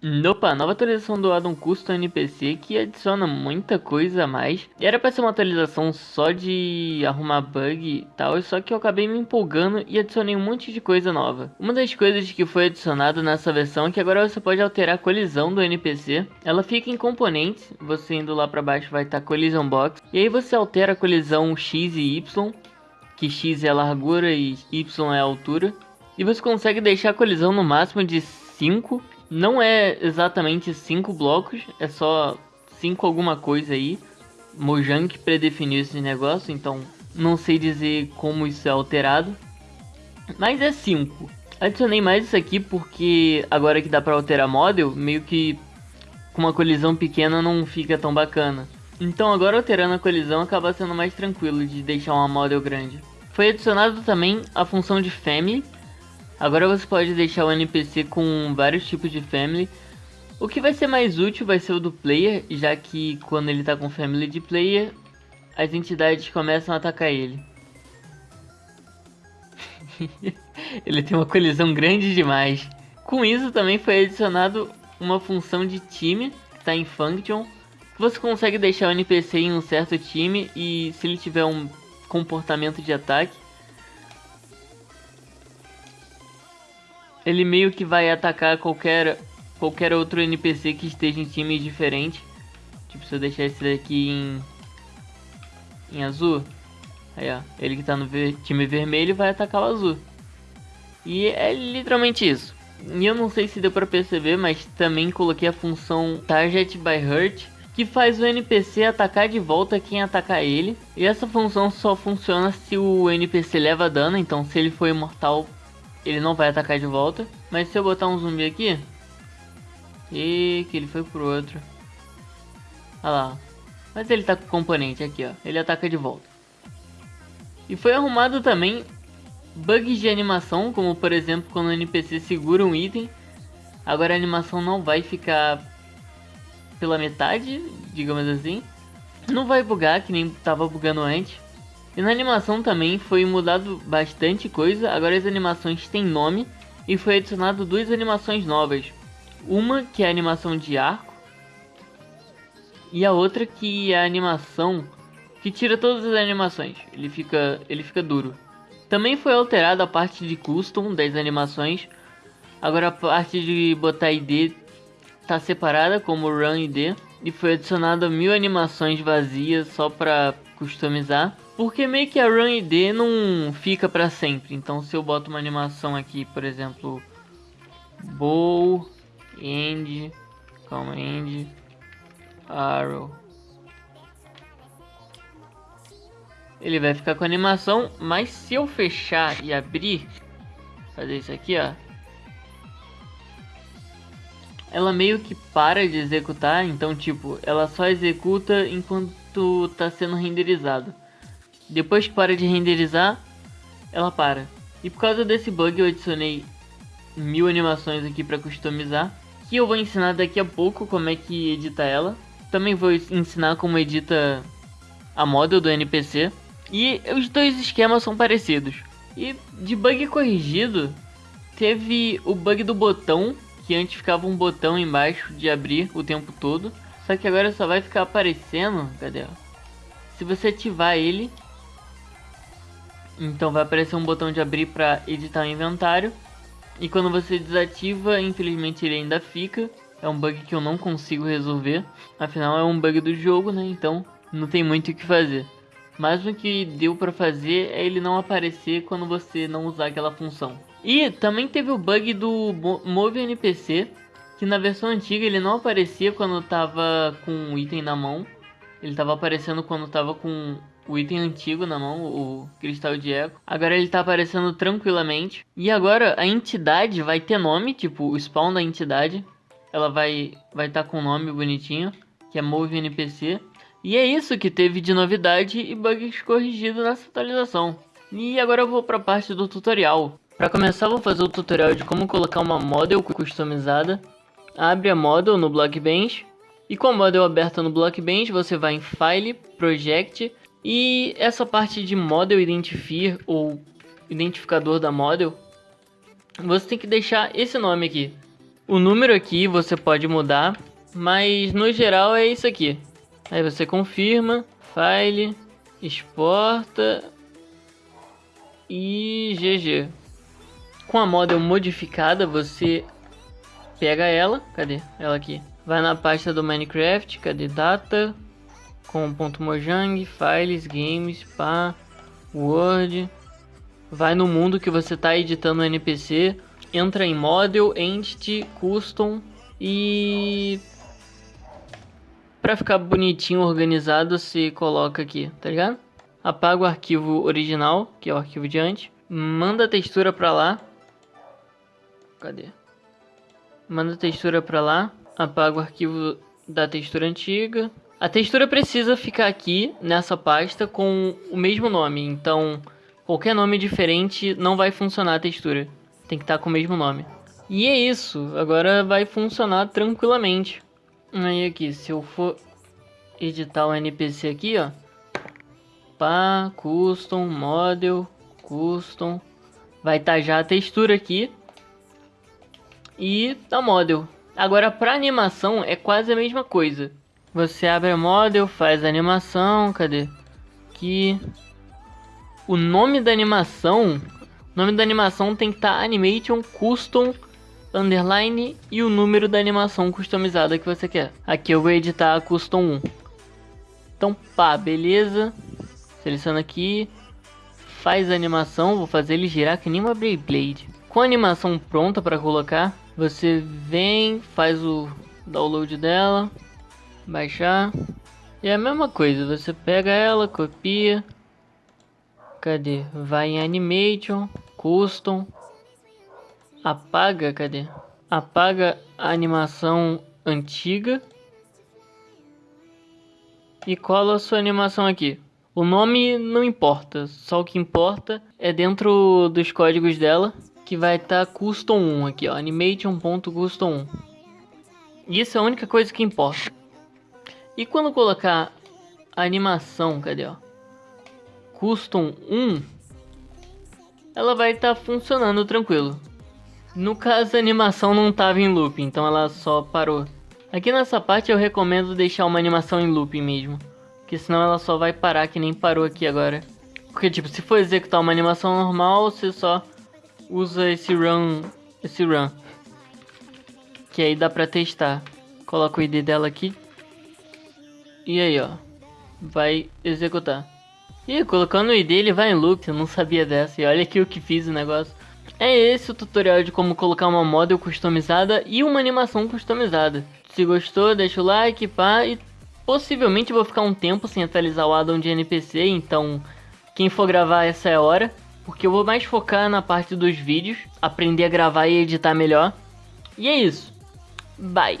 Opa, nova atualização do Adam Custom NPC que adiciona muita coisa a mais. Era pra ser uma atualização só de arrumar bug e tal, só que eu acabei me empolgando e adicionei um monte de coisa nova. Uma das coisas que foi adicionado nessa versão é que agora você pode alterar a colisão do NPC. Ela fica em componentes, você indo lá pra baixo vai estar tá Collision Box. E aí você altera a colisão X e Y, que X é a largura e Y é a altura. E você consegue deixar a colisão no máximo de 5 não é exatamente cinco blocos, é só cinco alguma coisa aí. Mojang predefiniu esse negócio, então não sei dizer como isso é alterado. Mas é 5. Adicionei mais isso aqui porque agora que dá pra alterar model, meio que com uma colisão pequena não fica tão bacana. Então agora alterando a colisão acaba sendo mais tranquilo de deixar uma model grande. Foi adicionado também a função de family, Agora você pode deixar o NPC com vários tipos de family. O que vai ser mais útil vai ser o do player, já que quando ele está com family de player, as entidades começam a atacar ele. ele tem uma colisão grande demais. Com isso também foi adicionado uma função de time, que está em Function. Você consegue deixar o NPC em um certo time e se ele tiver um comportamento de ataque, ele meio que vai atacar qualquer, qualquer outro NPC que esteja em time diferente. Tipo, se eu deixar esse daqui em, em azul, aí ó, ele que tá no ver, time vermelho vai atacar o azul. E é literalmente isso. E eu não sei se deu pra perceber, mas também coloquei a função Target by Hurt, que faz o NPC atacar de volta quem atacar ele. E essa função só funciona se o NPC leva dano, então se ele for imortal, ele não vai atacar de volta. Mas se eu botar um zumbi aqui... E que ele foi pro outro. Olha lá. Mas ele tá com componente aqui, ó. Ele ataca de volta. E foi arrumado também bugs de animação, como por exemplo quando o NPC segura um item. Agora a animação não vai ficar pela metade, digamos assim. Não vai bugar, que nem tava bugando antes. E na animação também foi mudado bastante coisa, agora as animações têm nome e foi adicionado duas animações novas. Uma que é a animação de arco e a outra que é a animação que tira todas as animações, ele fica, ele fica duro. Também foi alterada a parte de custom das animações, agora a parte de botar ID está separada como Run ID e foi adicionada mil animações vazias só para customizar. Porque meio que a Run ID não fica para sempre. Então se eu boto uma animação aqui, por exemplo, Bow, End, calma, End, Arrow. Ele vai ficar com a animação, mas se eu fechar e abrir, fazer isso aqui, ó. Ela meio que para de executar, então tipo, ela só executa enquanto tá sendo renderizado. Depois que para de renderizar, ela para. E por causa desse bug eu adicionei mil animações aqui para customizar. Que eu vou ensinar daqui a pouco como é que edita ela. Também vou ensinar como edita a model do NPC. E os dois esquemas são parecidos. E de bug corrigido, teve o bug do botão, que antes ficava um botão embaixo de abrir o tempo todo. Só que agora só vai ficar aparecendo, cadê? Se você ativar ele, então vai aparecer um botão de abrir para editar o inventário. E quando você desativa, infelizmente ele ainda fica. É um bug que eu não consigo resolver. Afinal é um bug do jogo, né? Então não tem muito o que fazer. Mas o que deu para fazer é ele não aparecer quando você não usar aquela função. E também teve o bug do Move NPC, que na versão antiga ele não aparecia quando tava com o item na mão. Ele tava aparecendo quando tava com o item antigo na mão, o cristal de eco. Agora ele tá aparecendo tranquilamente. E agora a entidade vai ter nome, tipo o spawn da entidade. Ela vai vai estar tá com nome bonitinho, que é Move NPC. E é isso que teve de novidade e bugs corrigidos nessa atualização. E agora eu vou para a parte do tutorial. Para começar vou fazer o tutorial de como colocar uma model customizada. Abre a model no Blockbench. E com a model aberta no Blockbench, você vai em File, Project e essa parte de Model Identifier ou identificador da model, você tem que deixar esse nome aqui, O número aqui você pode mudar, mas no geral é isso aqui. Aí você confirma, file, exporta e GG. Com a model modificada, você pega ela, cadê? Ela aqui. Vai na pasta do Minecraft, cadê data? Com ponto .mojang, files, games, pá, word. Vai no mundo que você está editando o NPC, entra em model, entity, custom e para ficar bonitinho, organizado, você coloca aqui, tá ligado? Apaga o arquivo original, que é o arquivo de antes. Manda a textura para lá. Cadê? Manda a textura para lá. Apaga o arquivo da textura antiga. A textura precisa ficar aqui nessa pasta com o mesmo nome. Então, qualquer nome diferente não vai funcionar a textura. Tem que estar tá com o mesmo nome. E é isso. Agora vai funcionar tranquilamente. Aí aqui, se eu for editar o NPC aqui, ó. Pá, custom, model, custom. Vai estar tá já a textura aqui. E a model. Agora para animação é quase a mesma coisa. Você abre a model, faz a animação, cadê? Aqui. O nome da animação, o nome da animação tem que estar tá Animation Custom underline e o número da animação customizada que você quer. Aqui eu vou editar a custom 1. Então, pá, beleza. Seleciona aqui. Faz a animação, vou fazer ele girar que nem uma Beyblade. Com a animação pronta para colocar, você vem, faz o download dela, baixar. E é a mesma coisa, você pega ela, copia. Cadê? Vai em Animation, Custom, apaga, cadê? Apaga a animação antiga e cola a sua animação aqui. O nome não importa, só o que importa é dentro dos códigos dela que vai estar tá custom 1 aqui, ó, animation.custom 1. Isso é a única coisa que importa. E quando colocar animação, cadê, ó? Custom 1, ela vai estar tá funcionando tranquilo. No caso, a animação não estava em loop, então ela só parou. Aqui nessa parte eu recomendo deixar uma animação em loop mesmo. Porque senão ela só vai parar que nem parou aqui agora. Porque tipo, se for executar uma animação normal, você só usa esse run, esse run. Que aí dá pra testar. Coloca o ID dela aqui. E aí ó, vai executar. E colocando o ID ele vai em loop, eu não sabia dessa. E olha aqui o que fiz o negócio. É esse o tutorial de como colocar uma model customizada e uma animação customizada. Se gostou, deixa o like, pá, e possivelmente vou ficar um tempo sem atualizar o addon de NPC, então quem for gravar essa é a hora. Porque eu vou mais focar na parte dos vídeos, aprender a gravar e editar melhor. E é isso. Bye!